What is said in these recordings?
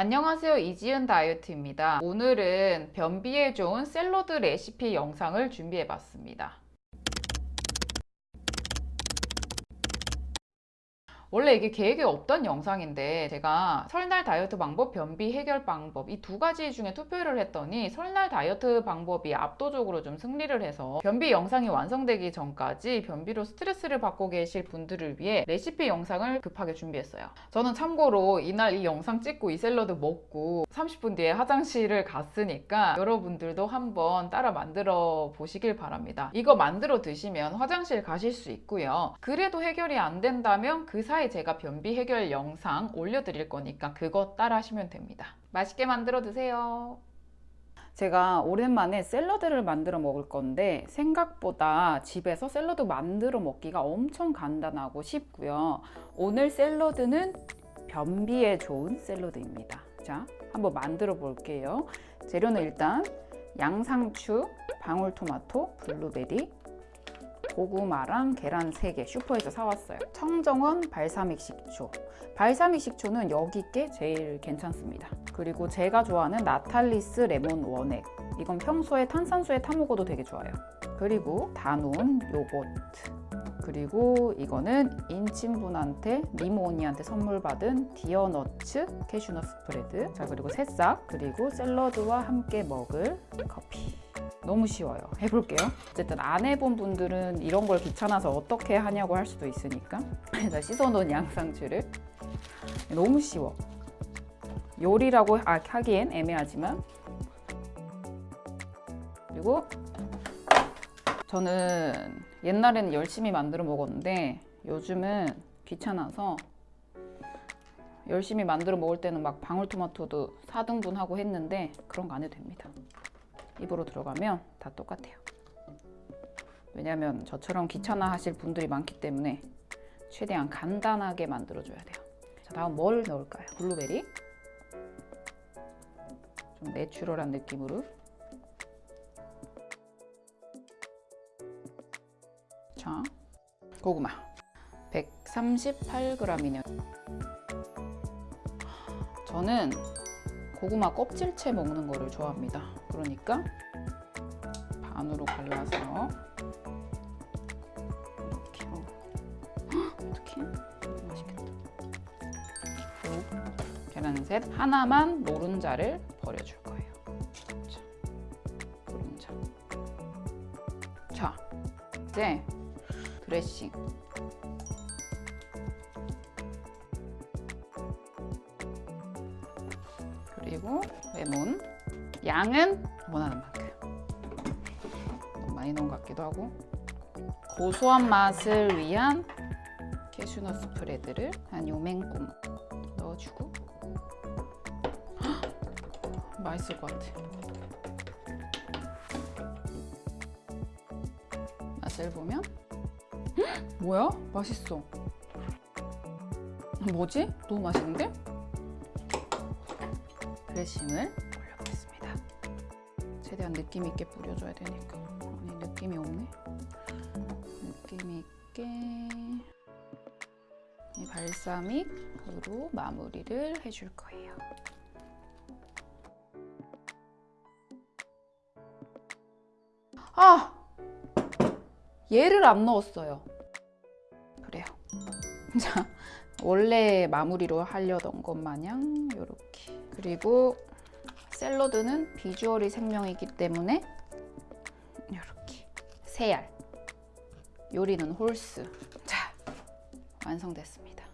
안녕하세요. 이지은 다이어트입니다. 오늘은 변비에 좋은 샐러드 레시피 영상을 준비해 봤습니다 원래 이게 계획에 없던 영상인데 제가 설날 다이어트 방법, 변비 해결 방법 이 두 가지 중에 투표를 했더니 설날 다이어트 방법이 압도적으로 좀 승리를 해서 변비 영상이 완성되기 전까지 변비로 스트레스를 받고 계실 분들을 위해 레시피 영상을 급하게 준비했어요. 저는 참고로 이날 이 영상 찍고 이 샐러드 먹고 30분 뒤에 화장실을 갔으니까 여러분들도 한번 따라 만들어 보시길 바랍니다. 이거 만들어 드시면 화장실 가실 수 있고요. 그래도 해결이 안 된다면 그 사이 차에 제가 변비 해결 영상 올려드릴 거니까 그거 따라 하시면 됩니다. 맛있게 만들어 드세요. 제가 오랜만에 샐러드를 만들어 먹을 건데 생각보다 집에서 샐러드 만들어 먹기가 엄청 간단하고 쉽고요. 오늘 샐러드는 변비에 좋은 샐러드입니다. 자, 한번 만들어 볼게요. 재료는 일단 양상추, 방울토마토, 블루베리, 고구마랑 계란 3개 슈퍼에서 사왔어요. 청정원 발사믹 식초. 발사믹 식초는 여기 게 제일 괜찮습니다. 그리고 제가 좋아하는 나탈리스 레몬 원액. 이건 평소에 탄산수에 타 먹어도 되게 좋아요. 그리고 다논 요거트. 그리고 이거는 인친분한테 니모 언니한테 선물 받은 디어너츠 캐슈넛 스프레드. 자 그리고 새싹. 그리고 샐러드와 함께 먹을 커피 너무 쉬워요. 해볼게요. 어쨌든 안 해본 분들은 이런 걸 귀찮아서 어떻게 하냐고 할 수도 있으니까. 자 씻어놓은 양상추를. 너무 쉬워. 요리라고 하기엔 애매하지만. 그리고 저는 옛날에는 열심히 만들어 먹었는데 요즘은 귀찮아서 열심히 만들어 먹을 때는 막 방울토마토도 4등분 하고 했는데 그런 거 안 해도 됩니다 입으로 들어가면 다 똑같아요. 왜냐하면 저처럼 귀찮아 하실 분들이 많기 때문에 최대한 간단하게 만들어 줘야 돼요. 자 다음 뭘 넣을까요? 블루베리? 좀 내추럴한 느낌으로. 자 고구마. 138g이네요. 저는 고구마 껍질채 먹는 거를 좋아합니다. 그러니까 반으로 갈라서 이렇게 어. 어떻게 맛있겠다. 계란 셋 하나만 노른자를 버려줄 거예요. 자, 노른자. 자 이제 드레싱 그리고 레몬. 양은 원하는 만큼. 너무 많이 넣은 것 같기도 하고. 고소한 맛을 위한 캐슈넛 스프레드를 한 요맹꿈 넣어주고. 헉, 맛있을 것 같아. 맛을 보면. 헉, 뭐야? 맛있어. 뭐지? 너무 맛있는데? 드레싱을 올려보겠습니다. 최대한 느낌 있게 뿌려줘야 되니까 아니 느낌이 없네. 느낌 있게 이 발사믹으로 마무리를 해줄 거예요. 아! 얘를 안 넣었어요. 그래요. 자, 원래 마무리로 하려던 것 마냥 이렇게 그리고 샐러드는 비주얼이 생명이기 때문에 이렇게 세알. 요리는 홀스. 자 완성됐습니다.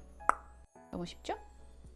너무 쉽죠?